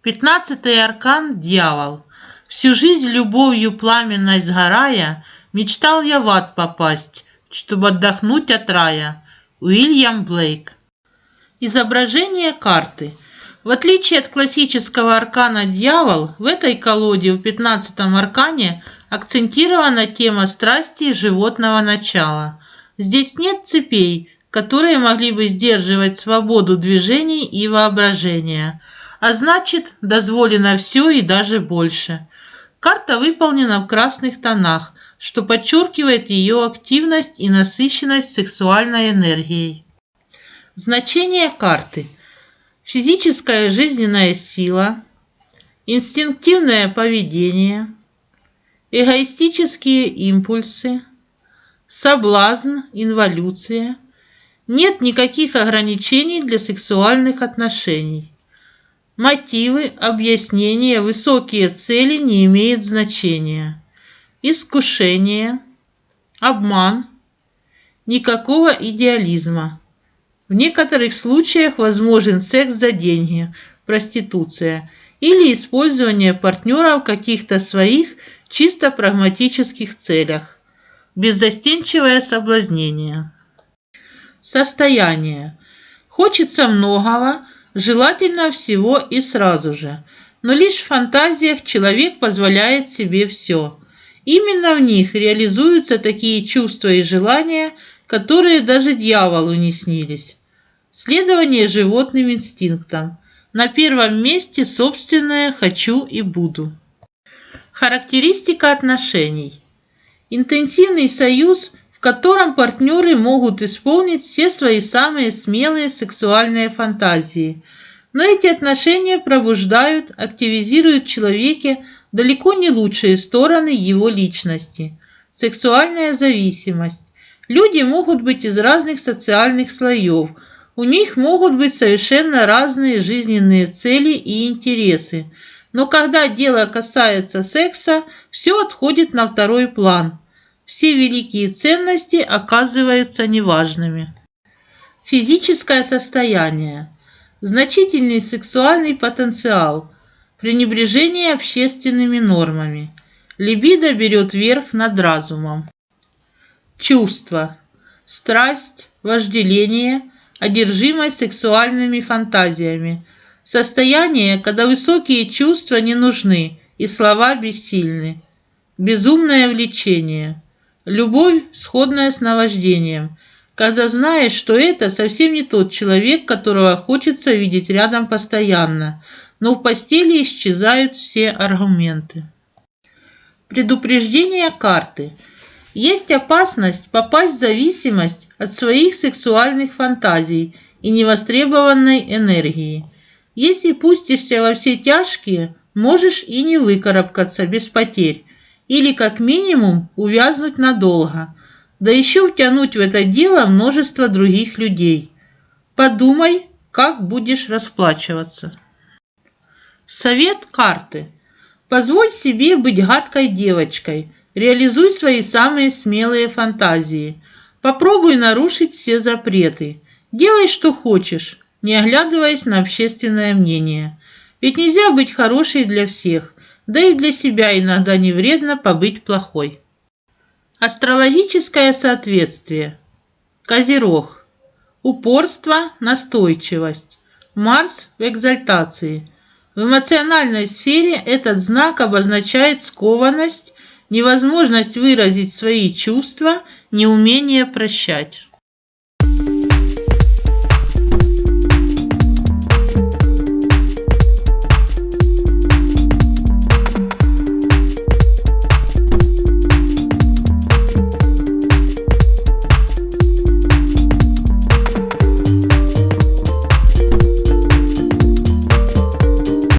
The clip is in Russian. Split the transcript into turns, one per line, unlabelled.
Пятнадцатый аркан – дьявол. Всю жизнь любовью пламенной сгорая, Мечтал я в ад попасть, чтобы отдохнуть от рая. Уильям Блейк. Изображение карты. В отличие от классического аркана «Дьявол», в этой колоде в пятнадцатом аркане акцентирована тема страсти животного начала. Здесь нет цепей, которые могли бы сдерживать свободу движений и воображения – а значит, дозволено все и даже больше. Карта выполнена в красных тонах, что подчеркивает ее активность и насыщенность сексуальной энергией. Значение карты. Физическая жизненная сила, инстинктивное поведение, эгоистические импульсы, соблазн, инволюция. Нет никаких ограничений для сексуальных отношений. Мотивы, объяснения, высокие цели не имеют значения. Искушение, обман, никакого идеализма. В некоторых случаях возможен секс за деньги, проституция или использование партнера в каких-то своих чисто прагматических целях. Беззастенчивое соблазнение. Состояние. Хочется многого, желательно всего и сразу же. Но лишь в фантазиях человек позволяет себе все. Именно в них реализуются такие чувства и желания, которые даже дьяволу не снились. Следование животным инстинктам. На первом месте собственное «хочу» и «буду». Характеристика отношений. Интенсивный союз в котором партнеры могут исполнить все свои самые смелые сексуальные фантазии. Но эти отношения пробуждают, активизируют в человеке далеко не лучшие стороны его личности. Сексуальная зависимость. Люди могут быть из разных социальных слоев. У них могут быть совершенно разные жизненные цели и интересы. Но когда дело касается секса, все отходит на второй план – все великие ценности оказываются неважными. Физическое состояние, значительный сексуальный потенциал, пренебрежение общественными нормами, либидо берет верх над разумом. Чувства, страсть, вожделение, одержимость сексуальными фантазиями, состояние, когда высокие чувства не нужны и слова бессильны, безумное влечение – Любовь, сходная с наваждением, когда знаешь, что это совсем не тот человек, которого хочется видеть рядом постоянно, но в постели исчезают все аргументы. Предупреждение карты. Есть опасность попасть в зависимость от своих сексуальных фантазий и невостребованной энергии. Если пустишься во все тяжкие, можешь и не выкарабкаться без потерь, или как минимум увязнуть надолго, да еще втянуть в это дело множество других людей. Подумай, как будешь расплачиваться. Совет карты. Позволь себе быть гадкой девочкой. Реализуй свои самые смелые фантазии. Попробуй нарушить все запреты. Делай, что хочешь, не оглядываясь на общественное мнение. Ведь нельзя быть хорошей для всех да и для себя иногда не вредно побыть плохой. Астрологическое соответствие. Козерог. Упорство, настойчивость. Марс в экзальтации. В эмоциональной сфере этот знак обозначает скованность, невозможность выразить свои чувства, неумение прощать.